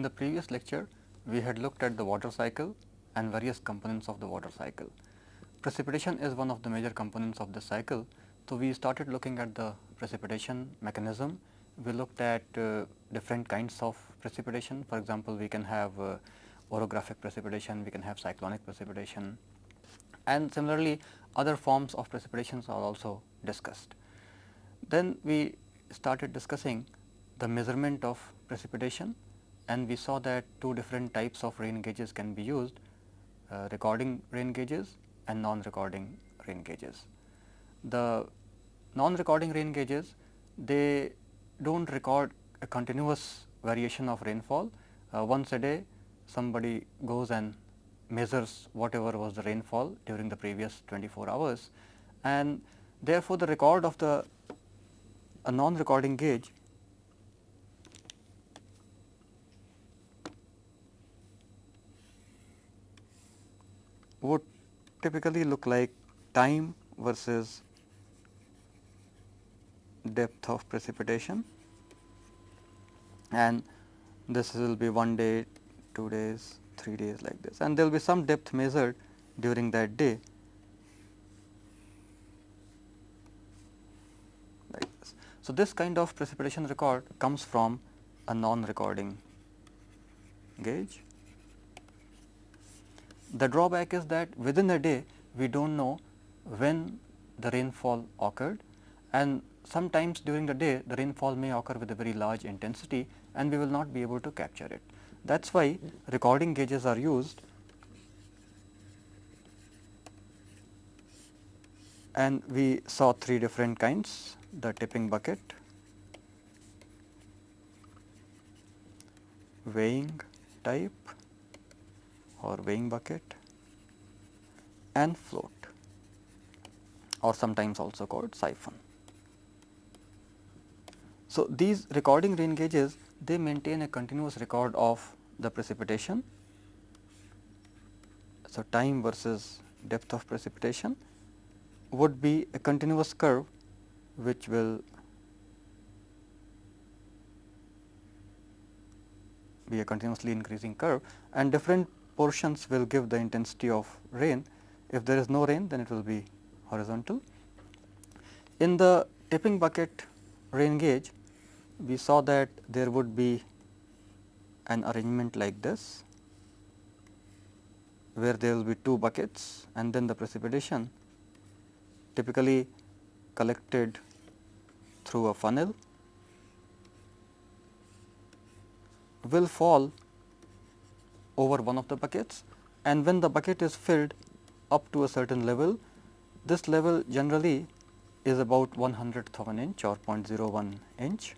In the previous lecture, we had looked at the water cycle and various components of the water cycle. Precipitation is one of the major components of the cycle. So, we started looking at the precipitation mechanism. We looked at uh, different kinds of precipitation. For example, we can have uh, orographic precipitation, we can have cyclonic precipitation and similarly other forms of precipitations are also discussed. Then we started discussing the measurement of precipitation and we saw that two different types of rain gauges can be used uh, recording rain gauges and non-recording rain gauges. The non-recording rain gauges they do not record a continuous variation of rainfall. Uh, once a day somebody goes and measures whatever was the rainfall during the previous 24 hours and therefore, the record of the a non-recording gauge would typically look like time versus depth of precipitation. And this will be one day, two days, three days like this. And there will be some depth measured during that day. Like this. So, this kind of precipitation record comes from a non-recording gauge the drawback is that within a day we do not know when the rainfall occurred. And sometimes during the day the rainfall may occur with a very large intensity and we will not be able to capture it. That is why recording gauges are used. And we saw three different kinds. The tipping bucket, weighing type or weighing bucket and float or sometimes also called siphon. So, these recording rain gauges they maintain a continuous record of the precipitation. So, time versus depth of precipitation would be a continuous curve which will be a continuously increasing curve and different portions will give the intensity of rain. If there is no rain then it will be horizontal. In the tipping bucket rain gauge we saw that there would be an arrangement like this where there will be two buckets and then the precipitation typically collected through a funnel will fall over one of the buckets and when the bucket is filled up to a certain level, this level generally is about 1 hundredth of an inch or 0.01 inch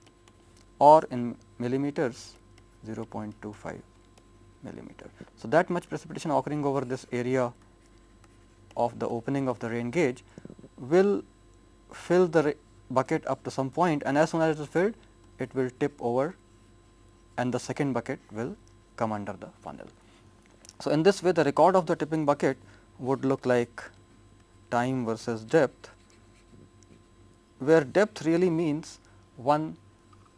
or in millimeters 0.25 millimeter. So, that much precipitation occurring over this area of the opening of the rain gauge will fill the bucket up to some point and as soon as it is filled it will tip over and the second bucket will come under the funnel. So, in this way the record of the tipping bucket would look like time versus depth, where depth really means one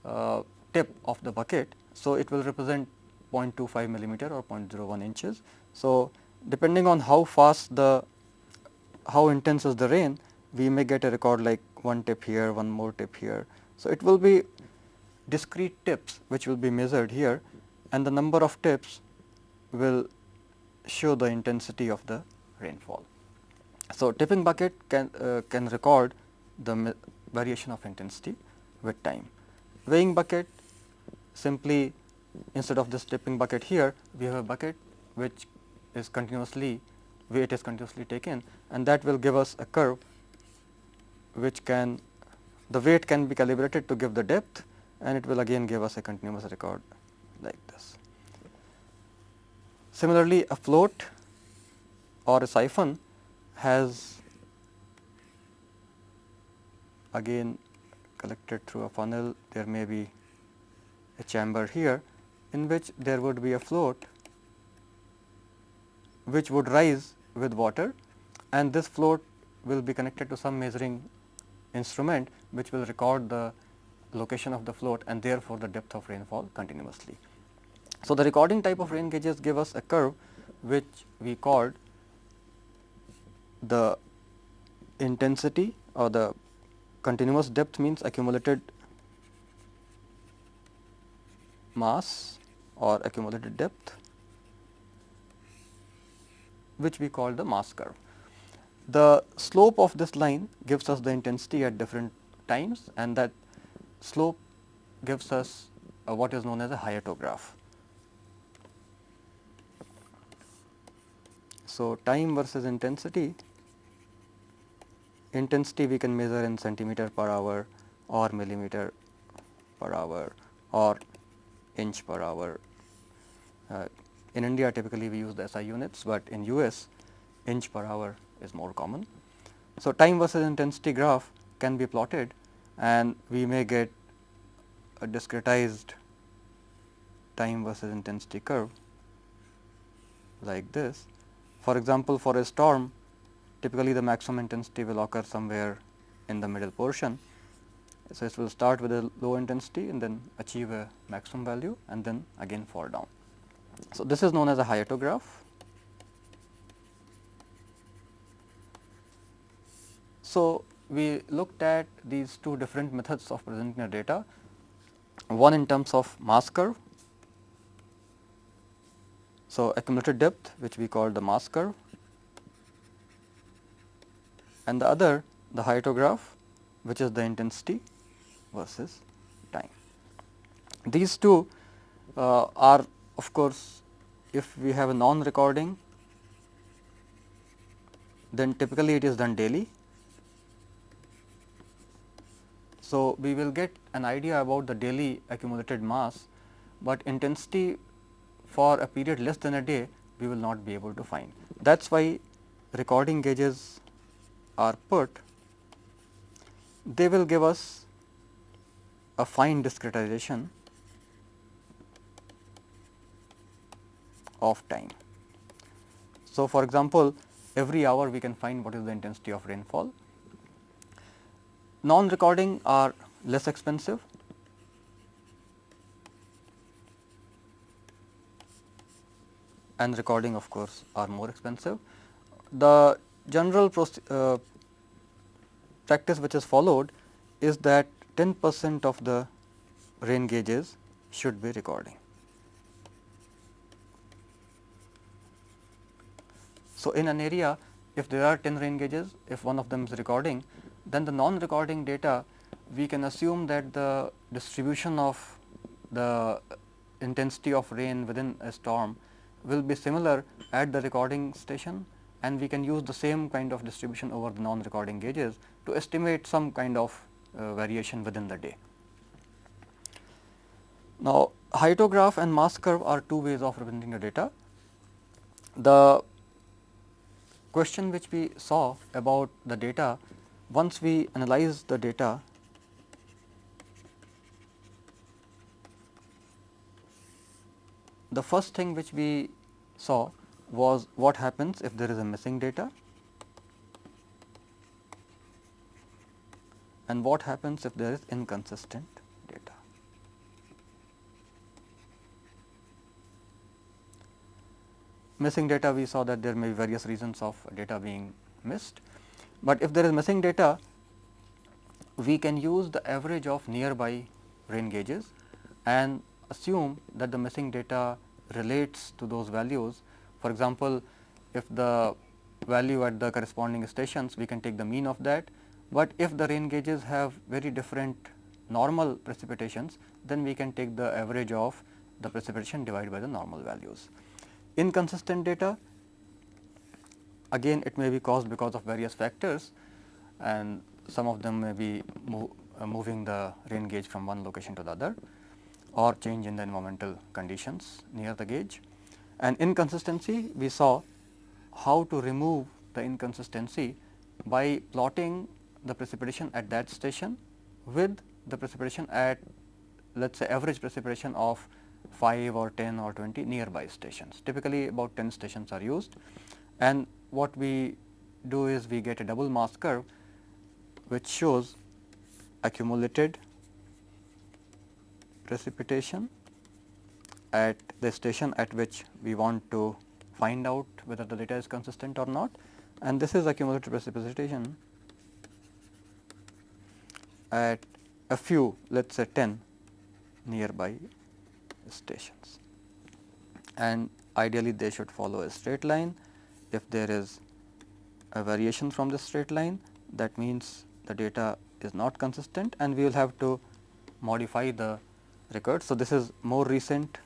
uh, tip of the bucket. So, it will represent 0.25 millimeter or 0.01 inches. So, depending on how fast the how intense is the rain, we may get a record like one tip here, one more tip here. So, it will be discrete tips which will be measured here and the number of tips will show the intensity of the rainfall. So, tipping bucket can, uh, can record the variation of intensity with time. Weighing bucket simply instead of this tipping bucket here, we have a bucket which is continuously weight is continuously taken and that will give us a curve which can the weight can be calibrated to give the depth and it will again give us a continuous record like this. Similarly, a float or a siphon has again collected through a funnel there may be a chamber here in which there would be a float which would rise with water and this float will be connected to some measuring instrument which will record the location of the float and therefore, the depth of rainfall continuously. So, the recording type of rain gauges give us a curve which we called the intensity or the continuous depth means accumulated mass or accumulated depth which we call the mass curve. The slope of this line gives us the intensity at different times and that slope gives us uh, what is known as a hyetograph. So, time versus intensity, intensity we can measure in centimeter per hour or millimeter per hour or inch per hour. Uh, in India typically we use the SI units, but in US inch per hour is more common. So, time versus intensity graph can be plotted and we may get a discretized time versus intensity curve like this for example, for a storm typically the maximum intensity will occur somewhere in the middle portion. So, it will start with a low intensity and then achieve a maximum value and then again fall down. So, this is known as a hyetograph. So, we looked at these two different methods of presenting the data, one in terms of mass curve so, accumulated depth which we call the mass curve and the other the hyetograph which is the intensity versus time. These two uh, are of course, if we have a non recording then typically it is done daily. So, we will get an idea about the daily accumulated mass, but intensity for a period less than a day we will not be able to find. That is why recording gauges are put, they will give us a fine discretization of time. So, for example, every hour we can find what is the intensity of rainfall. Non recording are less expensive and recording of course, are more expensive. The general uh, practice which is followed is that 10 percent of the rain gauges should be recording. So, in an area if there are 10 rain gauges, if one of them is recording, then the non-recording data we can assume that the distribution of the intensity of rain within a storm will be similar at the recording station and we can use the same kind of distribution over the non recording gauges to estimate some kind of uh, variation within the day. Now, hyetograph and mass curve are two ways of representing the data. The question which we saw about the data, once we analyze the data the first thing which we saw was what happens if there is a missing data and what happens if there is inconsistent data. Missing data we saw that there may be various reasons of data being missed, but if there is missing data we can use the average of nearby rain gauges and assume that the missing data relates to those values. For example, if the value at the corresponding stations we can take the mean of that, but if the rain gauges have very different normal precipitations then we can take the average of the precipitation divided by the normal values. Inconsistent data again it may be caused because of various factors and some of them may be uh, moving the rain gauge from one location to the other or change in the environmental conditions near the gauge. And inconsistency we saw how to remove the inconsistency by plotting the precipitation at that station with the precipitation at let us say average precipitation of 5 or 10 or 20 nearby stations. Typically about 10 stations are used and what we do is we get a double mass curve which shows accumulated precipitation at the station at which we want to find out whether the data is consistent or not and this is accumulated precipitation at a few let us say 10 nearby stations and ideally they should follow a straight line. If there is a variation from the straight line that means the data is not consistent and we will have to modify the record. So, this is more recent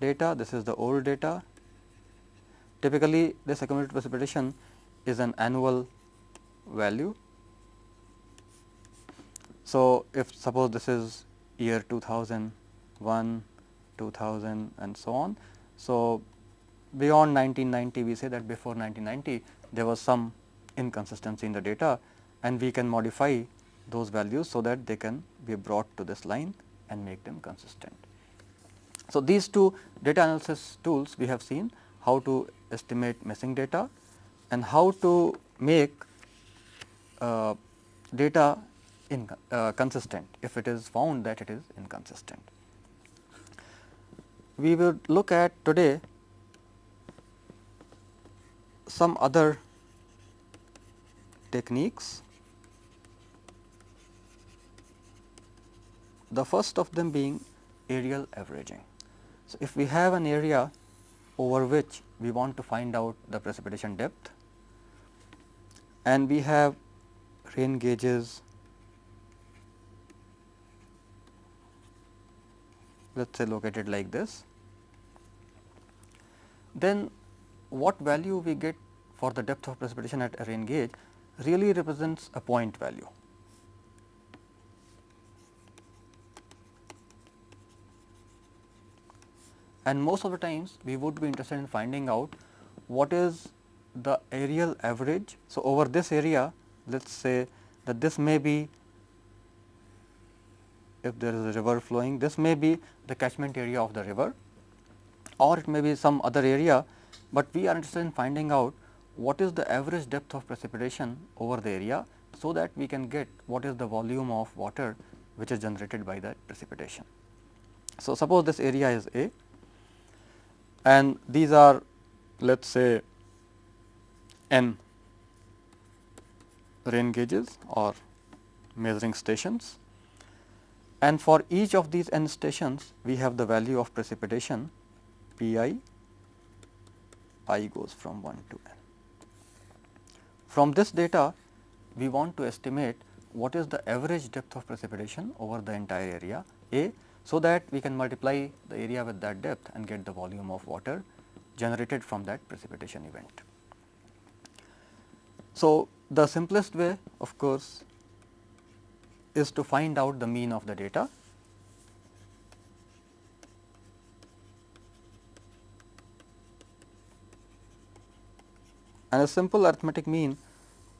data, this is the old data. Typically, this accumulated precipitation is an annual value. So, if suppose this is year 2001, 2000 and so on. So, beyond 1990 we say that before 1990 there was some inconsistency in the data and we can modify those values so that they can be brought to this line and make them consistent. So, these two data analysis tools we have seen how to estimate missing data and how to make uh, data in, uh, consistent if it is found that it is inconsistent. We will look at today some other techniques. The first of them being areal averaging. So, if we have an area over which we want to find out the precipitation depth and we have rain gauges let us say located like this, then what value we get for the depth of precipitation at a rain gauge really represents a point value. And most of the times we would be interested in finding out what is the areal average. So, over this area let us say that this may be if there is a river flowing this may be the catchment area of the river or it may be some other area, but we are interested in finding out what is the average depth of precipitation over the area. So, that we can get what is the volume of water which is generated by that precipitation. So, suppose this area is A and these are let us say n rain gauges or measuring stations and for each of these n stations we have the value of precipitation pi. P i, i goes from 1 to n. From this data we want to estimate what is the average depth of precipitation over the entire area A, so that we can multiply the area with that depth and get the volume of water generated from that precipitation event. So, the simplest way of course is to find out the mean of the data. And a simple arithmetic mean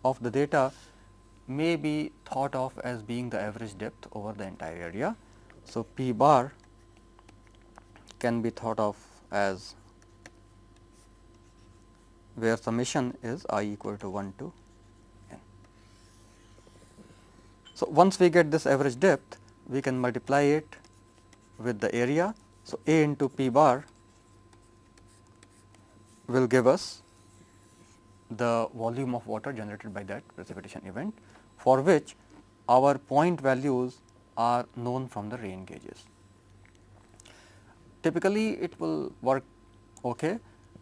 of the data may be thought of as being the average depth over the entire area. So, p bar can be thought of as where summation is i equal to 1 to n. So, once we get this average depth, we can multiply it with the area. So, A into P bar will give us the volume of water generated by that precipitation event, for which our point values are known from the rain gauges. Typically, it will work okay,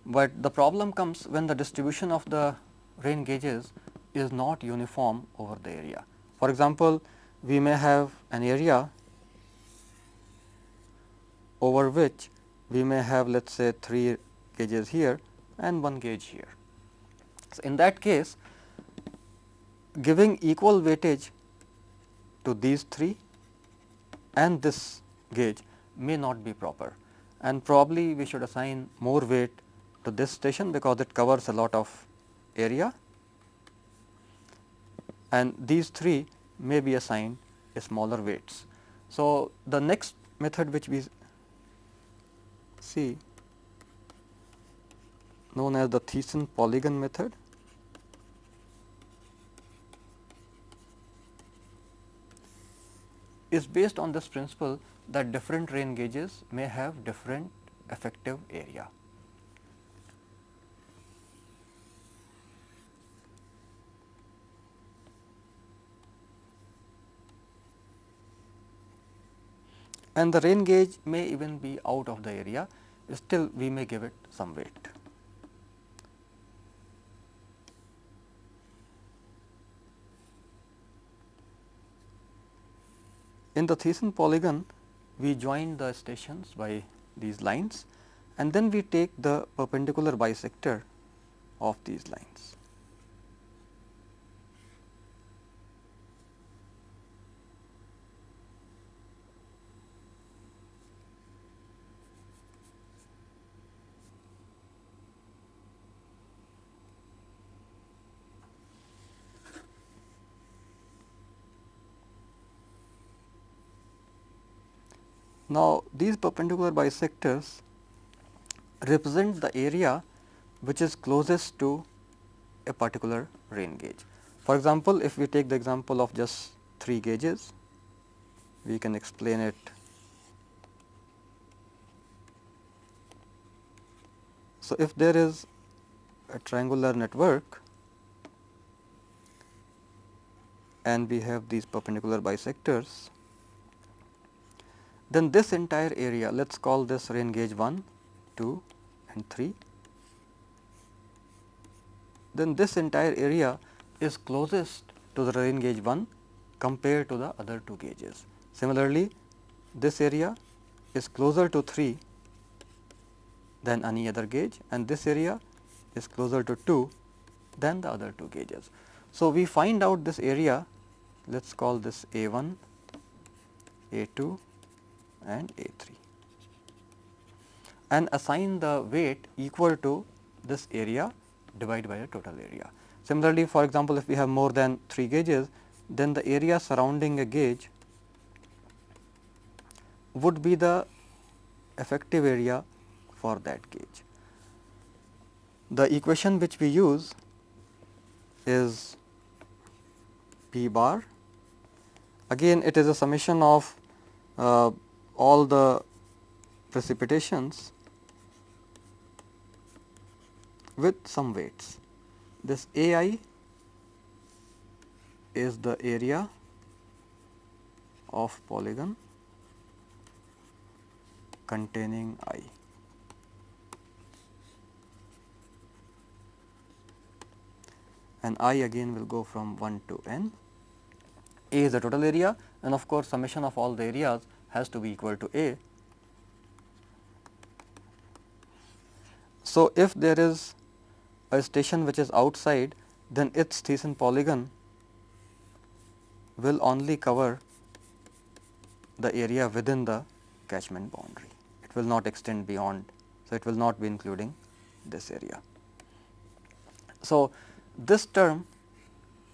but the problem comes when the distribution of the rain gauges is not uniform over the area. For example, we may have an area over which we may have let us say 3 gauges here and 1 gauge here. So, in that case giving equal weightage to these 3 and this gauge may not be proper and probably we should assign more weight to this station because it covers a lot of area and these three may be assigned smaller weights. So, the next method which we see known as the Thiessen polygon method. Is based on this principle that different rain gauges may have different effective area. and the rain gauge may even be out of the area, still we may give it some weight. In the Thiessen polygon, we join the stations by these lines and then we take the perpendicular bisector of these lines. Now, these perpendicular bisectors represent the area which is closest to a particular rain gauge. For example, if we take the example of just 3 gauges, we can explain it So, if there is a triangular network and we have these perpendicular bisectors then this entire area let us call this rain gauge 1, 2 and 3. Then this entire area is closest to the rain gauge 1 compared to the other two gauges. Similarly, this area is closer to 3 than any other gauge and this area is closer to 2 than the other two gauges. So, we find out this area let us call this A 1, A 2 and A 3 and assign the weight equal to this area divided by the total area. Similarly, for example, if we have more than 3 gauges, then the area surrounding a gauge would be the effective area for that gauge. The equation which we use is P bar. Again, it is a summation of uh, all the precipitations with some weights. This A i is the area of polygon containing i. and i again will go from 1 to n. A is the total area and of course, summation of all the areas has to be equal to A. So, if there is a station which is outside then its Thiessen polygon will only cover the area within the catchment boundary. It will not extend beyond. So, it will not be including this area. So, this term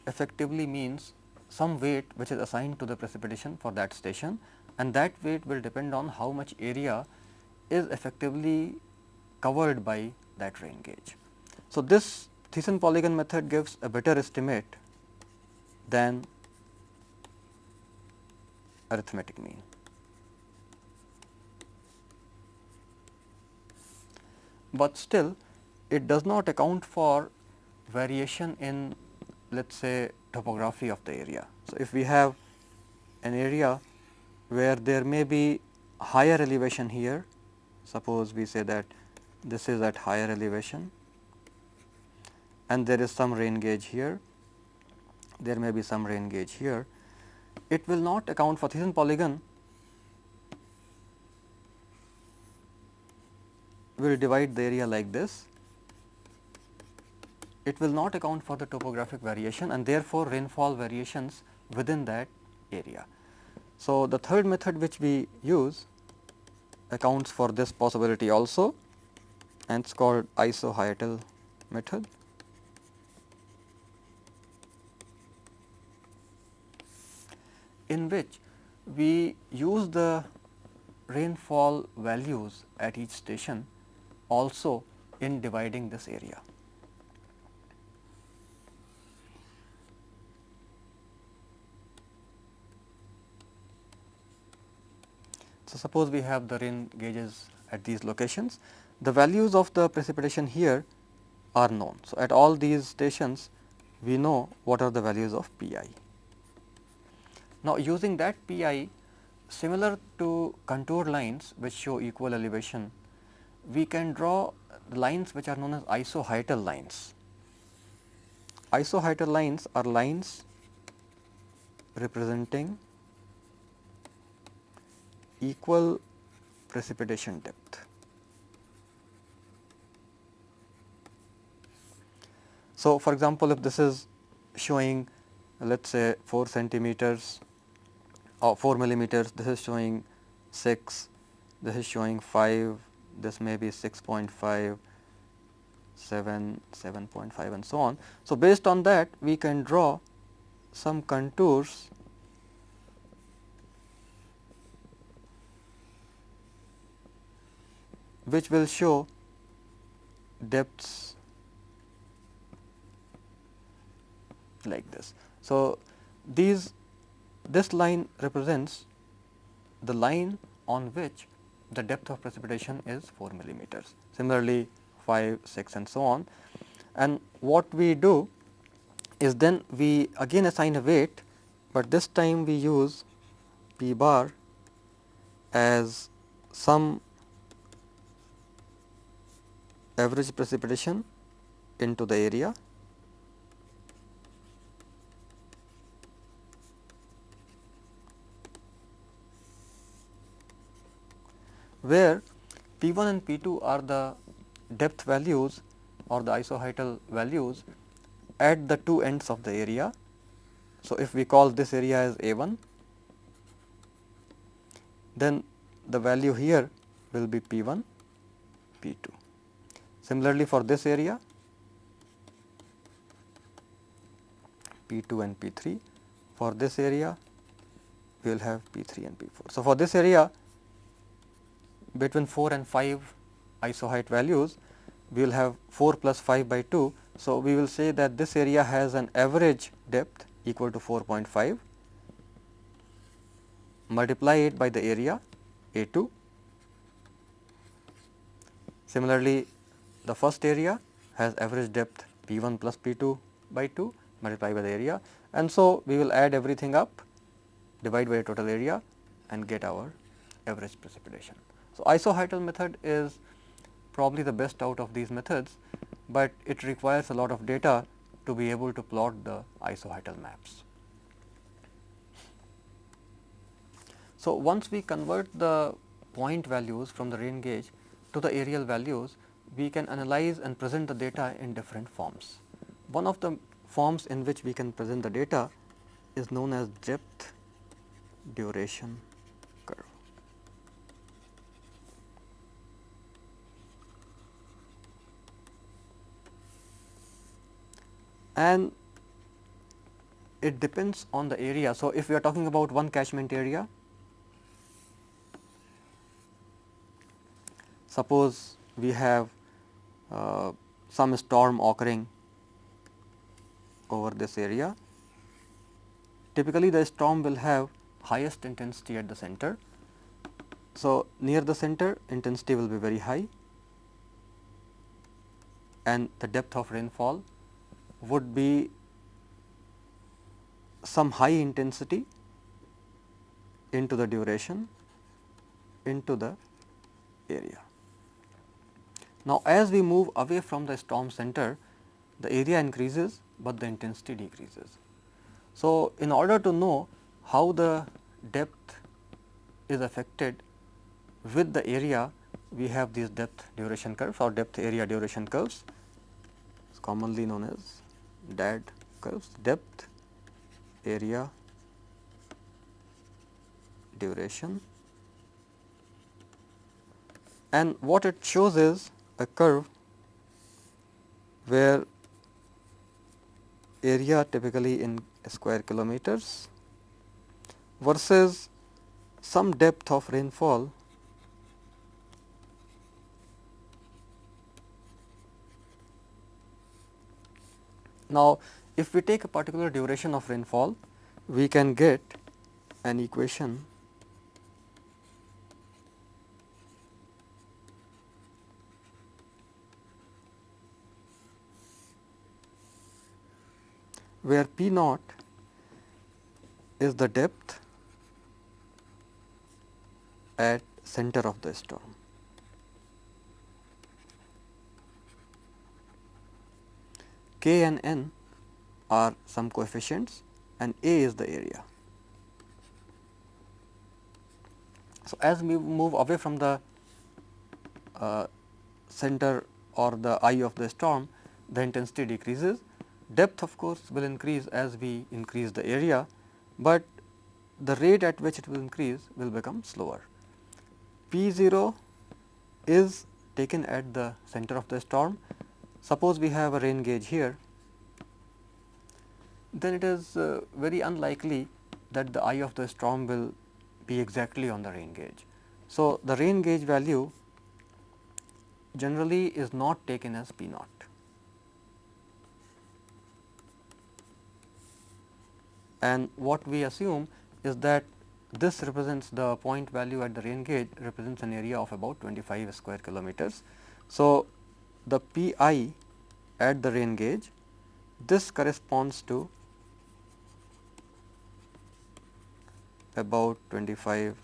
effectively means some weight which is assigned to the precipitation for that station and that weight will depend on how much area is effectively covered by that rain gauge. So, this Thiessen polygon method gives a better estimate than arithmetic mean. But still it does not account for variation in let us say topography of the area. So, if we have an area where there may be higher elevation here, suppose we say that this is at higher elevation and there is some rain gauge here, there may be some rain gauge here, it will not account for Thiessen polygon will divide the area like this. It will not account for the topographic variation and therefore, rainfall variations within that area. So, the third method which we use accounts for this possibility also and it is called isohyetal method. in which we use the rainfall values at each station also in dividing this area. So, suppose we have the rain gauges at these locations, the values of the precipitation here are known. So, at all these stations we know what are the values of P i. Now, using that P i similar to contour lines which show equal elevation, we can draw lines which are known as isohyetal lines. Isohyetal lines are lines representing equal precipitation depth. So, for example, if this is showing let us say 4 centimeters or 4 millimeters, this is showing 6, this is showing 5, this may be 6.5, 7, 7.5 and so on. So, based on that we can draw some contours which will show depths like this. So, these this line represents the line on which the depth of precipitation is 4 millimeters. Similarly, 5, 6 and so on. And what we do is then we again assign a weight, but this time we use p bar as some average precipitation into the area where P 1 and P 2 are the depth values or the isohyetal values at the two ends of the area. So, if we call this area as A 1, then the value here will be P 1, P 2. Similarly, for this area P 2 and P 3, for this area we will have P 3 and P 4. So, for this area between 4 and 5 isohyet values, we will have 4 plus 5 by 2. So, we will say that this area has an average depth equal to 4.5 multiply it by the area A 2. Similarly, the first area has average depth P 1 plus P 2 by 2 multiplied by the area and so we will add everything up divide by the total area and get our average precipitation. So, isohyetal method is probably the best out of these methods, but it requires a lot of data to be able to plot the isohyetal maps. So, once we convert the point values from the rain gauge to the areal values, we can analyze and present the data in different forms. One of the forms in which we can present the data is known as depth duration curve. and it depends on the area. So, if we are talking about one catchment area, suppose we have Uh, some storm occurring over this area, typically the storm will have highest intensity at the center. So, near the center intensity will be very high and the depth of rainfall would be some high intensity into the duration into the area. Now, as we move away from the storm center, the area increases, but the intensity decreases. So, in order to know how the depth is affected with the area, we have these depth duration curves or depth area duration curves, commonly known as DAD curves depth, area, duration and what it shows is a curve where area typically in square kilometers versus some depth of rainfall Now, if we take a particular duration of rainfall, we can get an equation where P naught is the depth at center of the storm. K and N are some coefficients and A is the area. So, as we move away from the uh, center or the eye of the storm, the intensity decreases. Depth of course, will increase as we increase the area, but the rate at which it will increase will become slower. P 0 is taken at the center of the storm. Suppose we have a rain gauge here, then it is uh, very unlikely that the eye of the storm will be exactly on the rain gauge. So, the rain gauge value generally is not taken as P naught. And what we assume is that this represents the point value at the rain gauge represents an area of about 25 square kilometers. So, the P i at the rain gauge this corresponds to about 25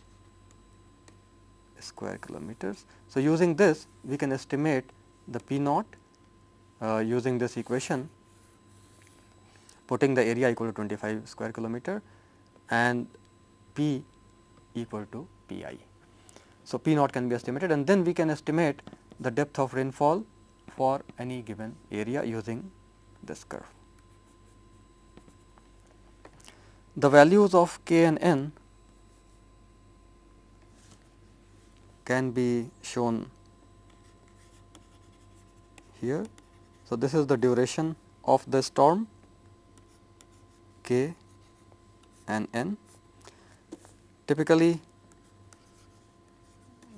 square kilometers. So, using this we can estimate the P naught uh, using this equation putting the area equal to 25 square kilometer and P equal to P i. So, P naught can be estimated and then we can estimate the depth of rainfall for any given area using this curve. The values of k and n can be shown here. So, this is the duration of the storm k and n. Typically,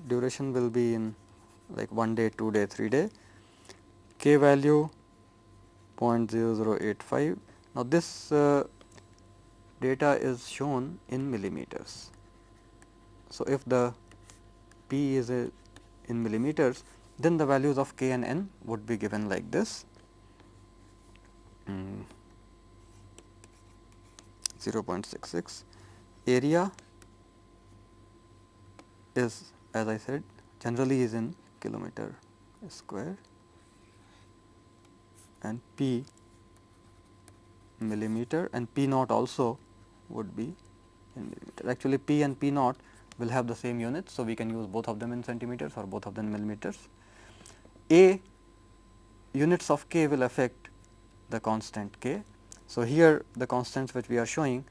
duration will be in like 1 day, 2 day, 3 day, k value 0.0085. Now, this uh, data is shown in millimeters. So, if the p is a in millimeters, then the values of k and n would be given like this. Mm. 0.66 area is as I said generally is in kilometer square and p millimeter and p naught also would be in millimeter. Actually, p and p naught will have the same units. So, we can use both of them in centimeters or both of them millimeters. A units of k will affect the constant k. So, here the constants which we are showing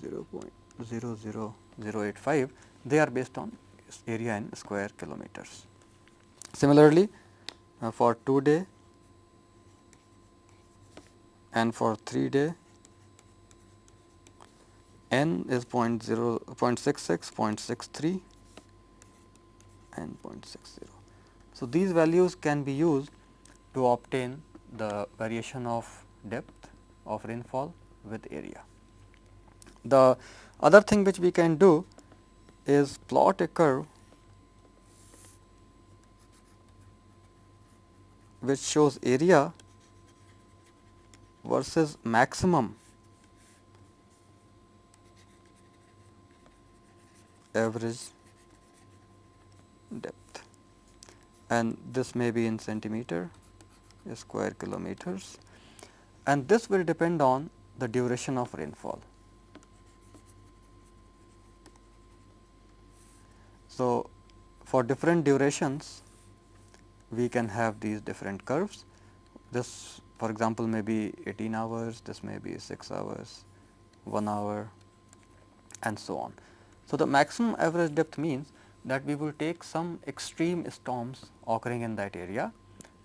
0.00085 they are based on area in square kilometers. Similarly, uh, for 2 day and for 3 day n is 0 0.66, 0.63 and 0.60. So, these values can be used to obtain the variation of depth of rainfall with area. The other thing which we can do is plot a curve which shows area versus maximum average depth and this may be in centimeter square kilometers and this will depend on the duration of rainfall. So, for different durations we can have these different curves. This for example, may be 18 hours, this may be 6 hours, 1 hour and so on. So, the maximum average depth means that we will take some extreme storms occurring in that area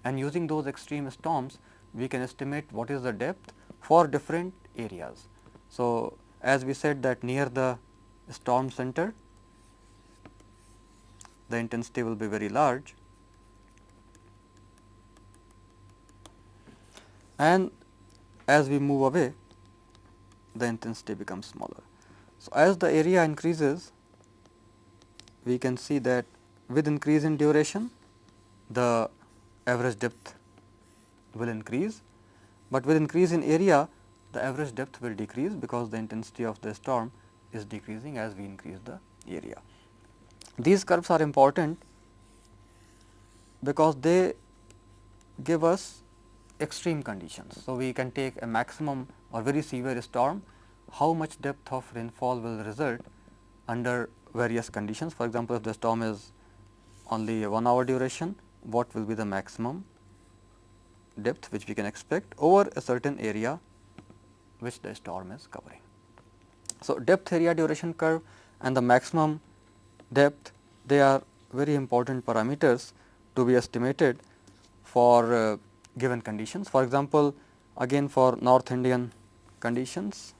and using those extreme storms we can estimate what is the depth for different areas. So, as we said that near the storm center the intensity will be very large and as we move away the intensity becomes smaller. So, as the area increases we can see that with increase in duration the average depth will increase but with increase in area the average depth will decrease because the intensity of the storm is decreasing as we increase the area. These curves are important because they give us extreme conditions. So, we can take a maximum or very severe storm, how much depth of rainfall will result under various conditions. For example, if the storm is only a 1 hour duration, what will be the maximum depth which we can expect over a certain area which the storm is covering. So, depth area duration curve and the maximum depth they are very important parameters to be estimated for uh, given conditions. For example, again for North Indian conditions,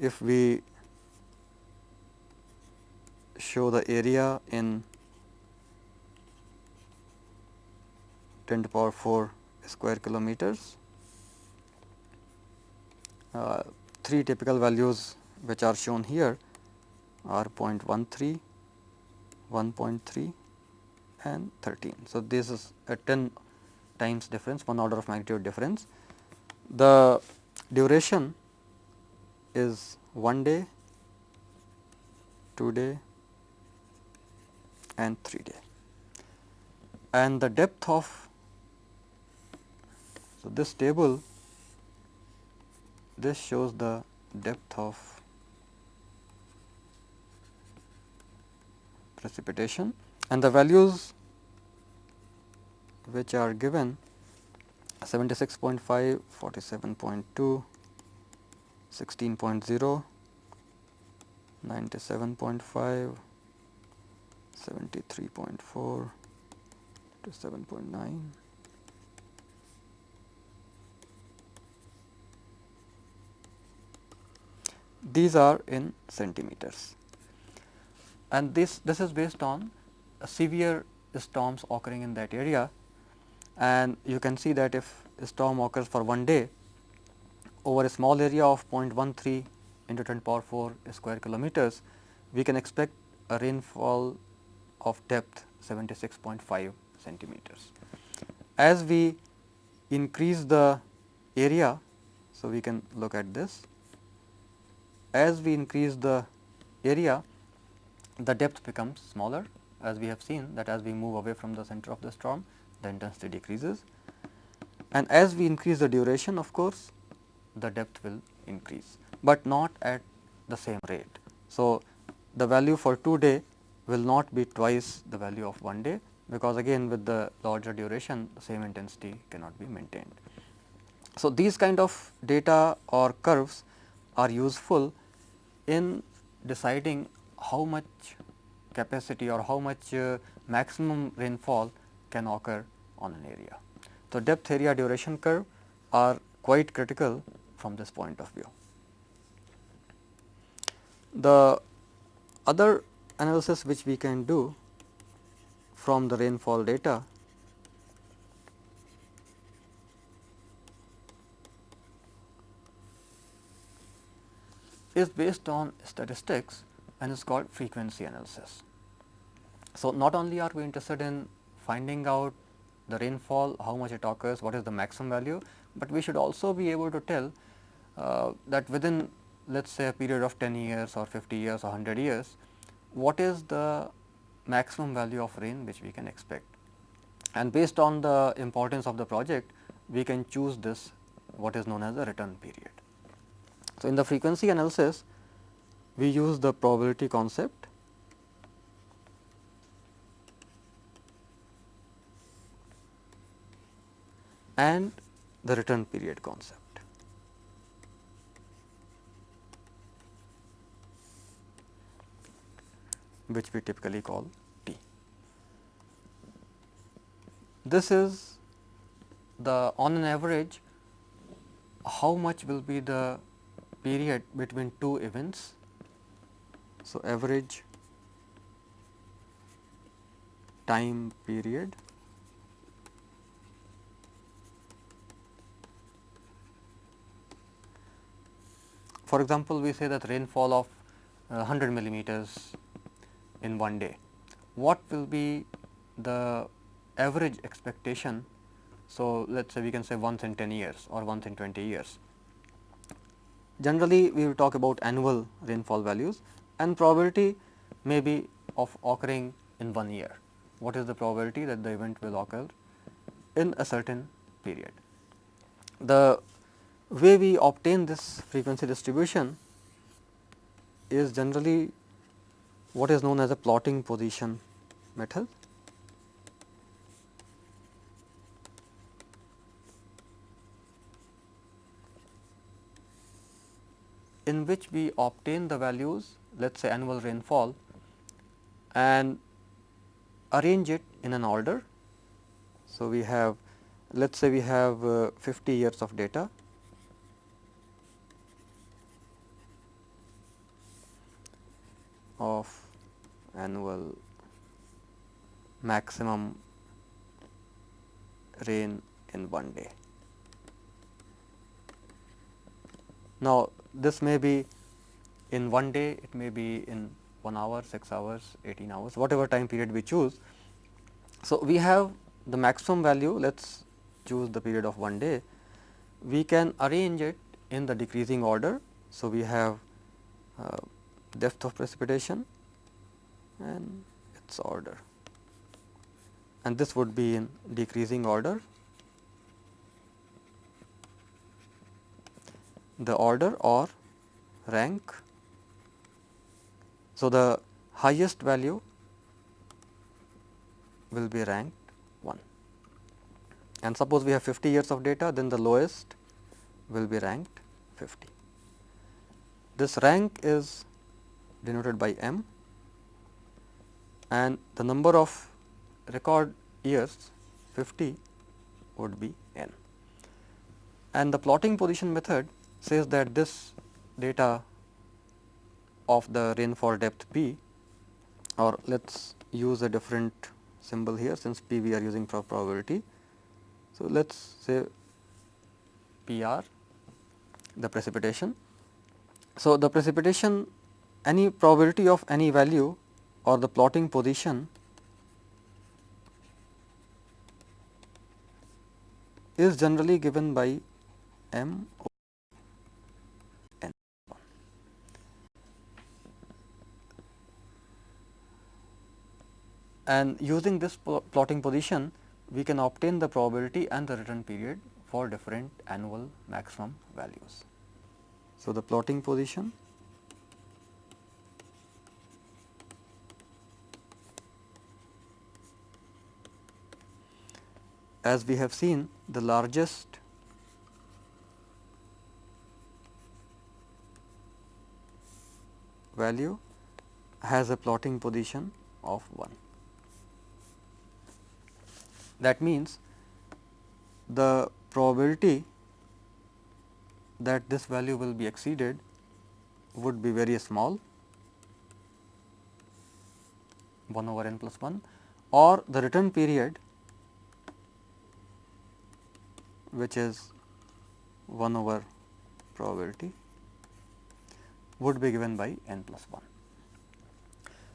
if we show the area in 10 to the power 4 square kilometers. Uh, three typical values which are shown here are 0.13, 1.3 and 13. So, this is a 10 times difference, one order of magnitude difference. The duration is 1 day, 2 day and 3 day. And the depth of so, this table this shows the depth of precipitation and the values which are given 76.5, 47.2, 16.0, 97.5, 73.4 to 7.9. These are in centimeters and this, this is based on severe storms occurring in that area and you can see that if a storm occurs for one day over a small area of 0.13 into 10 power 4 square kilometers, we can expect a rainfall of depth 76.5 centimeters. As we increase the area, so we can look at this as we increase the area, the depth becomes smaller as we have seen that as we move away from the center of the storm, the intensity decreases. And as we increase the duration of course, the depth will increase, but not at the same rate. So, the value for 2 day will not be twice the value of 1 day, because again with the larger duration the same intensity cannot be maintained. So, these kind of data or curves are useful in deciding how much capacity or how much uh, maximum rainfall can occur on an area. So, depth area duration curve are quite critical from this point of view. The other analysis which we can do from the rainfall data is based on statistics and is called frequency analysis. So, not only are we interested in finding out the rainfall, how much it occurs, what is the maximum value, but we should also be able to tell Uh, that within let us say a period of 10 years or 50 years or 100 years, what is the maximum value of rain which we can expect. And based on the importance of the project, we can choose this what is known as the return period. So, in the frequency analysis we use the probability concept and the return period concept. Which we typically call T. This is the on an average how much will be the period between two events. So, average time period For example, we say that rainfall of uh, 100 millimeters in one day. what will be the average expectation. So, let us say we can say once in 10 years or once in 20 years. Generally, we will talk about annual rainfall values and probability may be of occurring in one year. What is the probability that the event will occur in a certain period? The way we obtain this frequency distribution is generally what is known as a plotting position method. in which we obtain the values let us say annual rainfall and arrange it in an order. So, we have let us say we have uh, 50 years of data of annual maximum rain in one day. Now, this may be in one day, it may be in 1 hour, 6 hours, 18 hours, whatever time period we choose. So, we have the maximum value, let us choose the period of one day. We can arrange it in the decreasing order. So, we have uh, depth of precipitation and its order and this would be in decreasing order. The order or rank. So, the highest value will be ranked 1 and suppose we have 50 years of data then the lowest will be ranked 50. This rank is denoted by m and the number of record years 50 would be n. And the plotting position method says that this data of the rainfall depth p or let us use a different symbol here since p we are using for probability. So, let us say P r the precipitation. So, the precipitation any probability of any value or the plotting position is generally given by m n. And using this plotting position, we can obtain the probability and the return period for different annual maximum values. So, the plotting position as we have seen the largest value has a plotting position of 1. That means, the probability that this value will be exceeded would be very small 1 over n plus 1 or the return period which is 1 over probability would be given by n plus 1.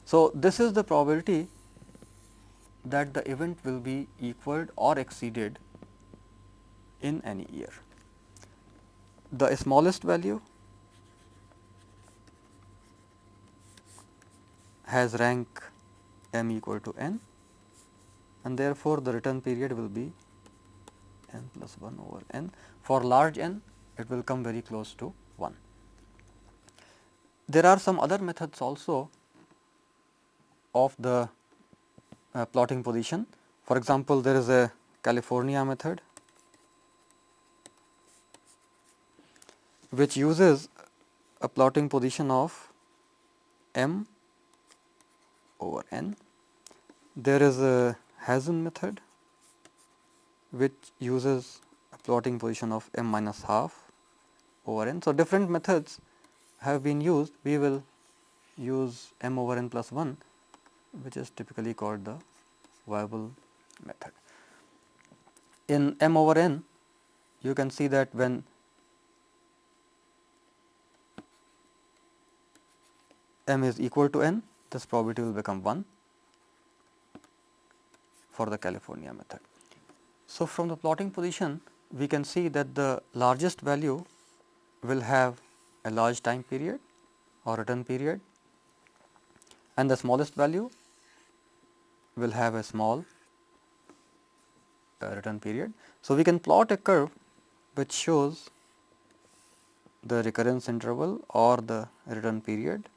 So, this is the probability that the event will be equaled or exceeded in any year. The smallest value has rank m equal to n and therefore, the return period will be n plus 1 over n. For large n, it will come very close to 1. There are some other methods also of the uh, plotting position. For example, there is a California method which uses a plotting position of m over n. There is a Hazen method which uses a plotting position of m minus half over n. So, different methods have been used, we will use m over n plus 1 which is typically called the Weibull method. In m over n you can see that when m is equal to n this probability will become 1 for the California method. So, from the plotting position we can see that the largest value will have a large time period or return period and the smallest value will have a small uh, return period. So, we can plot a curve which shows the recurrence interval or the return period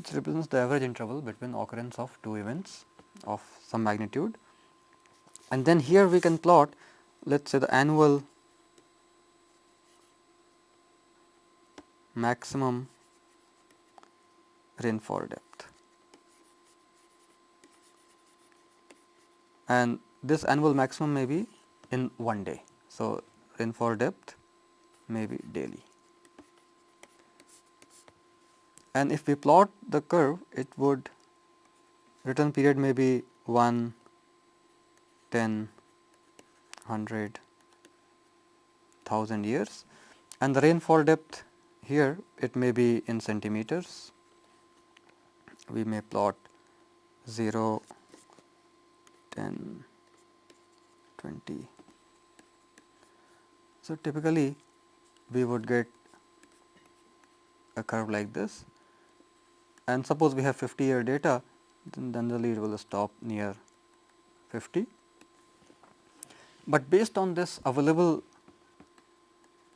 which represents the average interval between occurrence of two events of some magnitude. And then here we can plot let us say the annual maximum rainfall depth and this annual maximum may be in one day. So, rainfall depth may be daily and if we plot the curve it would return period may be 1, 10, 100, 1000 years and the rainfall depth here it may be in centimeters. We may plot 0, 10, 20. So, typically we would get a curve like this and suppose we have 50 year data then the it will stop near 50. But based on this available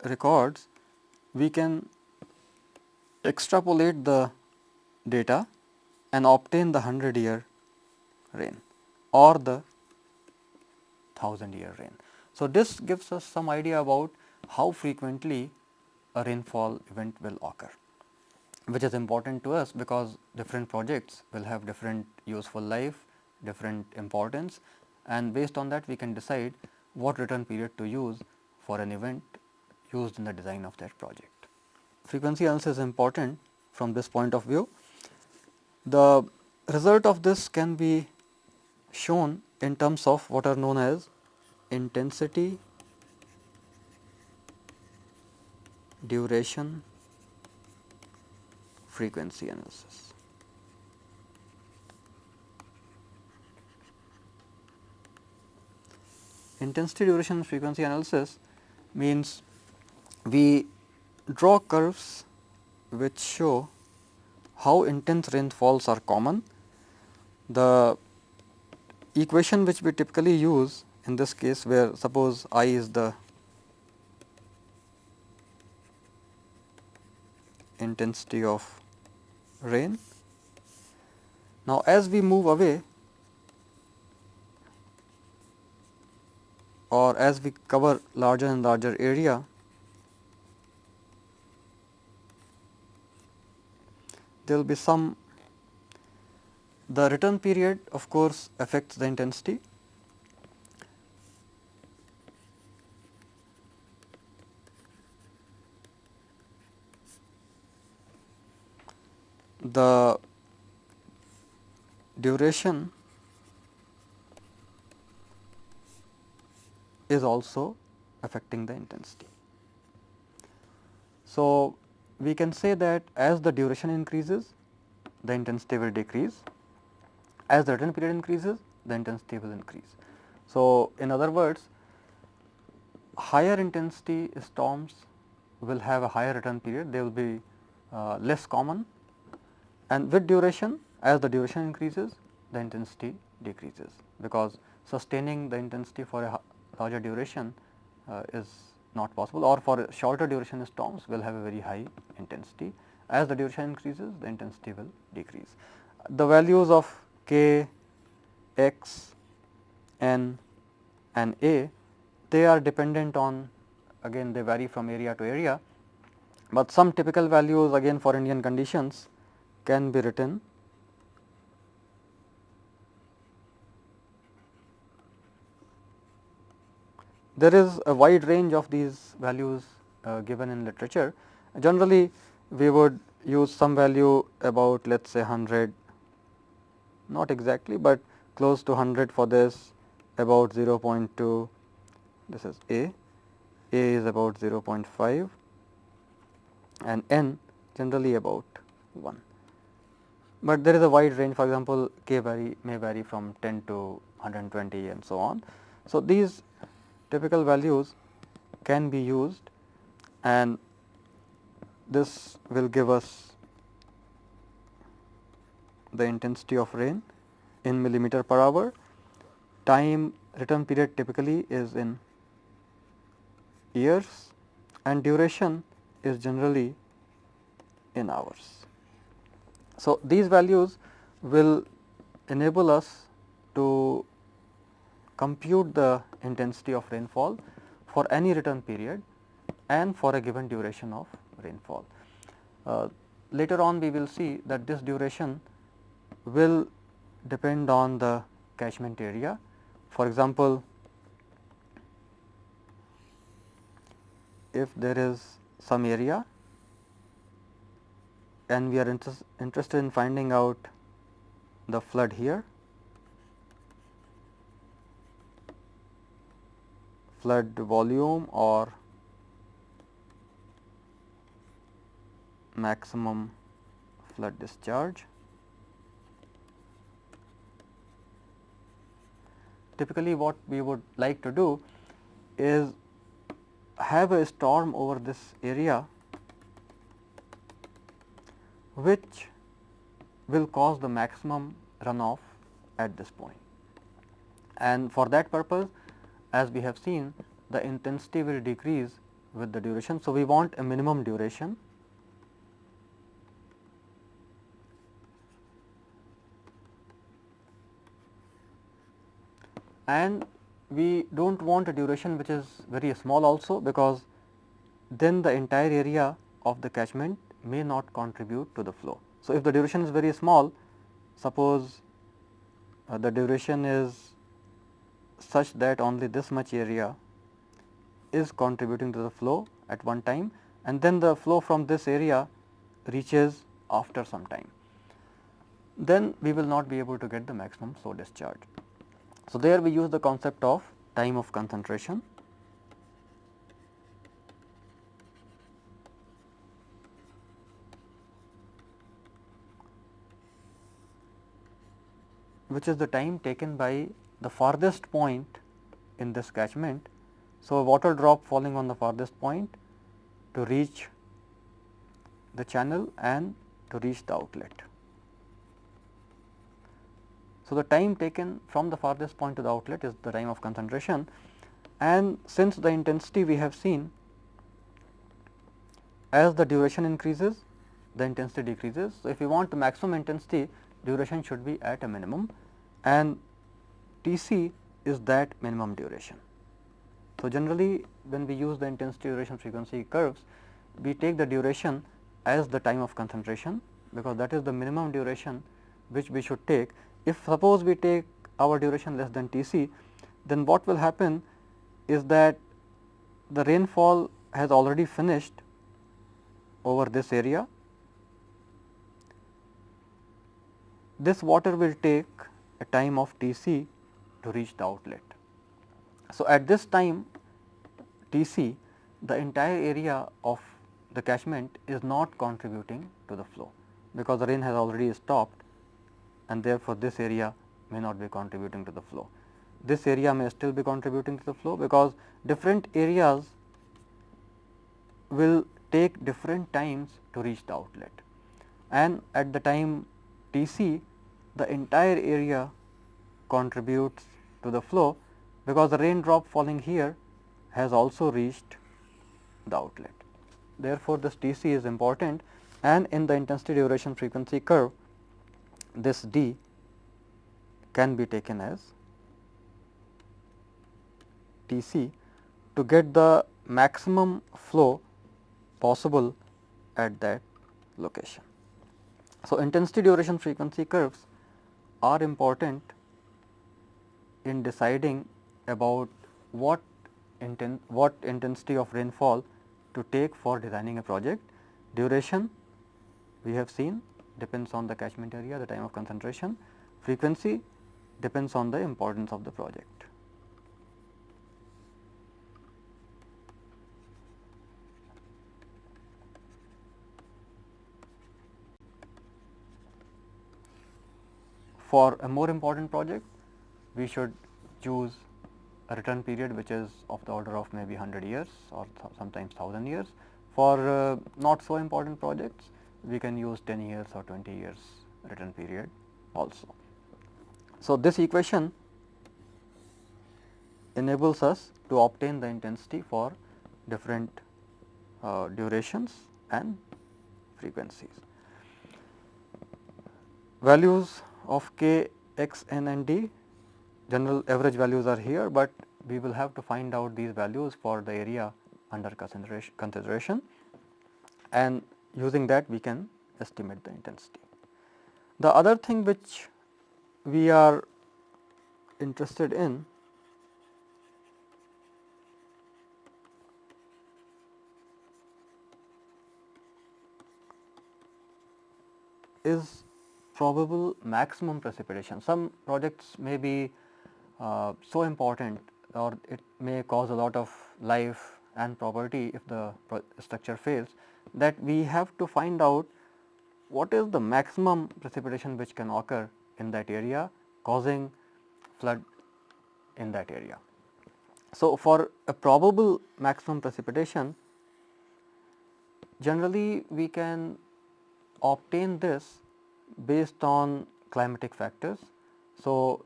records we can extrapolate the data and obtain the 100 year rain or the 1000 year rain. So, this gives us some idea about how frequently a rainfall event will occur which is important to us because different projects will have different useful life, different importance and based on that we can decide what return period to use for an event used in the design of that project. Frequency analysis is important from this point of view. The result of this can be shown in terms of what are known as intensity, duration, frequency analysis. Intensity duration frequency analysis means we draw curves which show how intense rainfalls are common. The equation which we typically use in this case where suppose I is the intensity of rain. Now, as we move away or as we cover larger and larger area, there will be some the return period of course affects the intensity. The duration is also affecting the intensity. So, we can say that as the duration increases the intensity will decrease, as the return period increases the intensity will increase. So, in other words higher intensity storms will have a higher return period, they will be uh, less common and with duration as the duration increases the intensity decreases because sustaining the intensity for a larger duration uh, is not possible or for shorter duration storms will have a very high intensity. As the duration increases the intensity will decrease. The values of k, x, n and a they are dependent on again they vary from area to area, but some typical values again for Indian conditions can be written. There is a wide range of these values uh, given in literature. Generally, we would use some value about let us say 100, not exactly, but close to 100 for this, about 0.2, this is A, A is about 0.5 and N generally about 1. But there is a wide range for example, K vary may vary from 10 to 120 and so on. So, these typical values can be used and this will give us the intensity of rain in millimeter per hour. Time return period typically is in years and duration is generally in hours. So, these values will enable us to compute the intensity of rainfall for any return period and for a given duration of rainfall. Uh, later on we will see that this duration will depend on the catchment area. For example, if there is some area and we are inter interested in finding out the flood here, flood volume or maximum flood discharge. Typically what we would like to do is have a storm over this area which will cause the maximum runoff at this point. And for that purpose as we have seen the intensity will decrease with the duration. So, we want a minimum duration and we do not want a duration which is very small also because then the entire area of the catchment may not contribute to the flow. So, if the duration is very small suppose uh, the duration is such that only this much area is contributing to the flow at one time and then the flow from this area reaches after some time, then we will not be able to get the maximum flow discharge. So, there we use the concept of time of concentration. Which is the time taken by the farthest point in this catchment. So, a water drop falling on the farthest point to reach the channel and to reach the outlet. So, the time taken from the farthest point to the outlet is the time of concentration and since the intensity we have seen as the duration increases the intensity decreases. So, if we want maximum intensity duration should be at a minimum and T c is that minimum duration. So, generally when we use the intensity duration frequency curves we take the duration as the time of concentration because that is the minimum duration which we should take if suppose we take our duration less than T c, then what will happen is that the rainfall has already finished over this area. This water will take a time of T c to reach the outlet. So, at this time T c the entire area of the catchment is not contributing to the flow because the rain has already stopped and therefore, this area may not be contributing to the flow. This area may still be contributing to the flow because different areas will take different times to reach the outlet and at the time T c the entire area contributes to the flow because the raindrop falling here has also reached the outlet. Therefore, this T c is important and in the intensity duration frequency curve this d can be taken as T c to get the maximum flow possible at that location. So, intensity duration frequency curves are important in deciding about what inten what intensity of rainfall to take for designing a project. Duration we have seen depends on the catchment area, the time of concentration, frequency depends on the importance of the project. For a more important project, we should choose a return period which is of the order of maybe 100 years or sometimes 1000 years. For uh, not so important projects, we can use 10 years or 20 years return period also. So, this equation enables us to obtain the intensity for different uh, durations and frequencies. Values of k, x, n and d general average values are here, but we will have to find out these values for the area under consideration and using that we can estimate the intensity. The other thing which we are interested in is probable maximum precipitation. Some projects may be uh, so important or it may cause a lot of life and property if the structure fails that we have to find out what is the maximum precipitation which can occur in that area causing flood in that area. So, for a probable maximum precipitation generally we can obtain this based on climatic factors. So,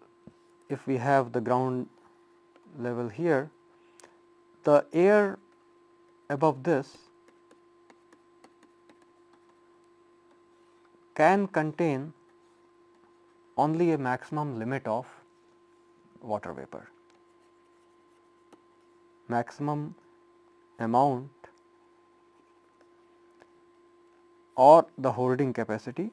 if we have the ground level here, the air above this can contain only a maximum limit of water vapor. Maximum amount or the holding capacity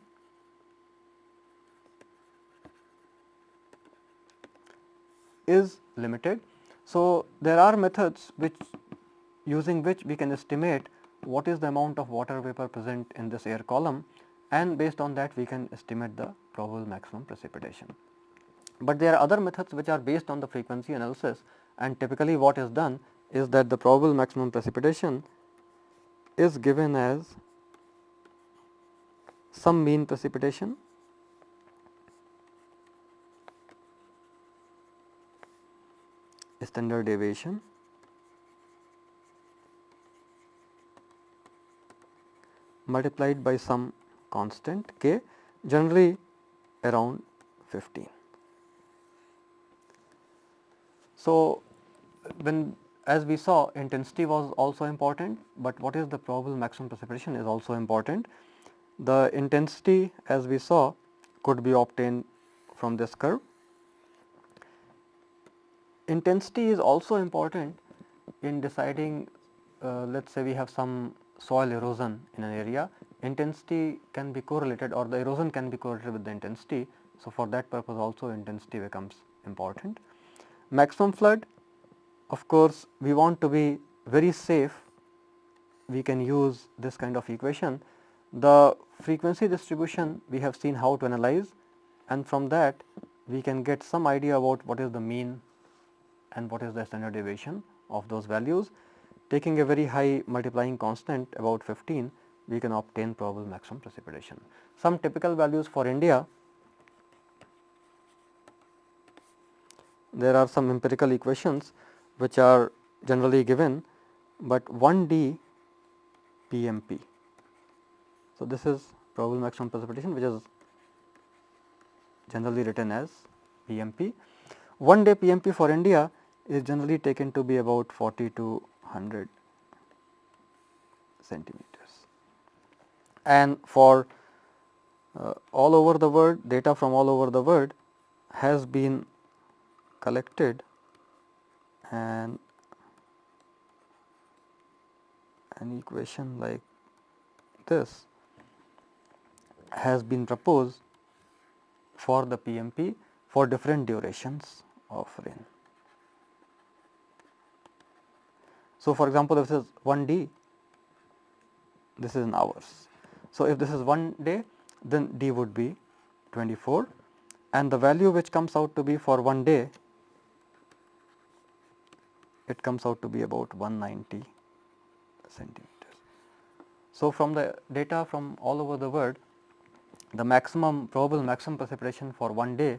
is limited. So, there are methods which using which we can estimate what is the amount of water vapor present in this air column and based on that we can estimate the probable maximum precipitation. But there are other methods which are based on the frequency analysis and typically what is done is that the probable maximum precipitation is given as some mean precipitation standard deviation multiplied by some constant k generally around 15. So, when as we saw intensity was also important, but what is the probable maximum precipitation is also important. The intensity as we saw could be obtained from this curve Intensity is also important in deciding uh, let us say we have some soil erosion in an area, intensity can be correlated or the erosion can be correlated with the intensity. So, for that purpose also intensity becomes important. Maximum flood of course, we want to be very safe we can use this kind of equation. The frequency distribution we have seen how to analyze and from that we can get some idea about what is the mean and what is the standard deviation of those values. Taking a very high multiplying constant about 15, we can obtain probable maximum precipitation. Some typical values for India, there are some empirical equations which are generally given, but 1 d PMP. So, this is probable maximum precipitation which is generally written as PMP. 1 day PMP for India is generally taken to be about 40 to 100 centimeters. And for uh, all over the world data from all over the world has been collected and an equation like this has been proposed for the PMP for different durations of rain. So, for example, if this is 1 d, this is in hours. So, if this is 1 day, then d would be 24 and the value which comes out to be for 1 day, it comes out to be about 190 centimeters. So, from the data from all over the world, the maximum probable maximum precipitation for one day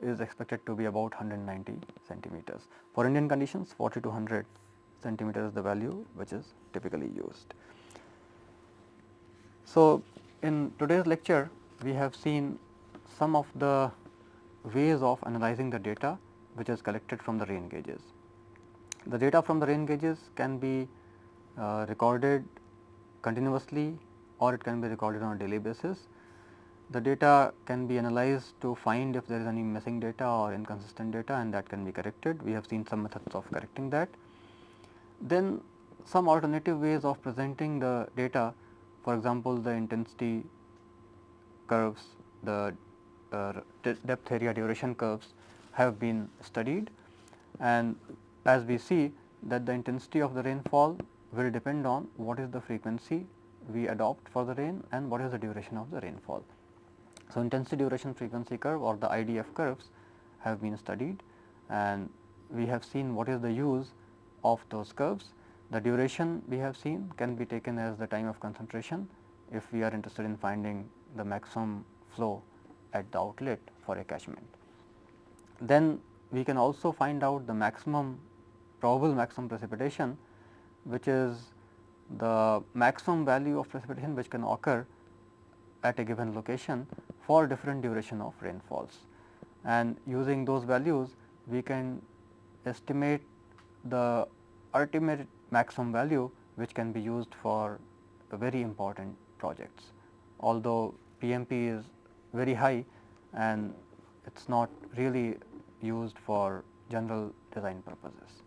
is expected to be about 190 centimeters. For Indian conditions 40 to 100 centimeters is the value which is typically used. So, in today's lecture we have seen some of the ways of analyzing the data which is collected from the rain gauges. The data from the rain gauges can be uh, recorded continuously or it can be recorded on a daily basis. The data can be analyzed to find if there is any missing data or inconsistent data and that can be corrected. We have seen some methods of correcting that. Then some alternative ways of presenting the data for example, the intensity curves, the uh, depth area duration curves have been studied and as we see that the intensity of the rainfall will depend on what is the frequency we adopt for the rain and what is the duration of the rainfall. So, intensity duration frequency curve or the IDF curves have been studied and we have seen what is the use of those curves the duration we have seen can be taken as the time of concentration if we are interested in finding the maximum flow at the outlet for a catchment. Then we can also find out the maximum probable maximum precipitation which is the maximum value of precipitation which can occur at a given location for different duration of rainfalls. And using those values we can estimate the ultimate maximum value which can be used for very important projects. Although PMP is very high and it is not really used for general design purposes.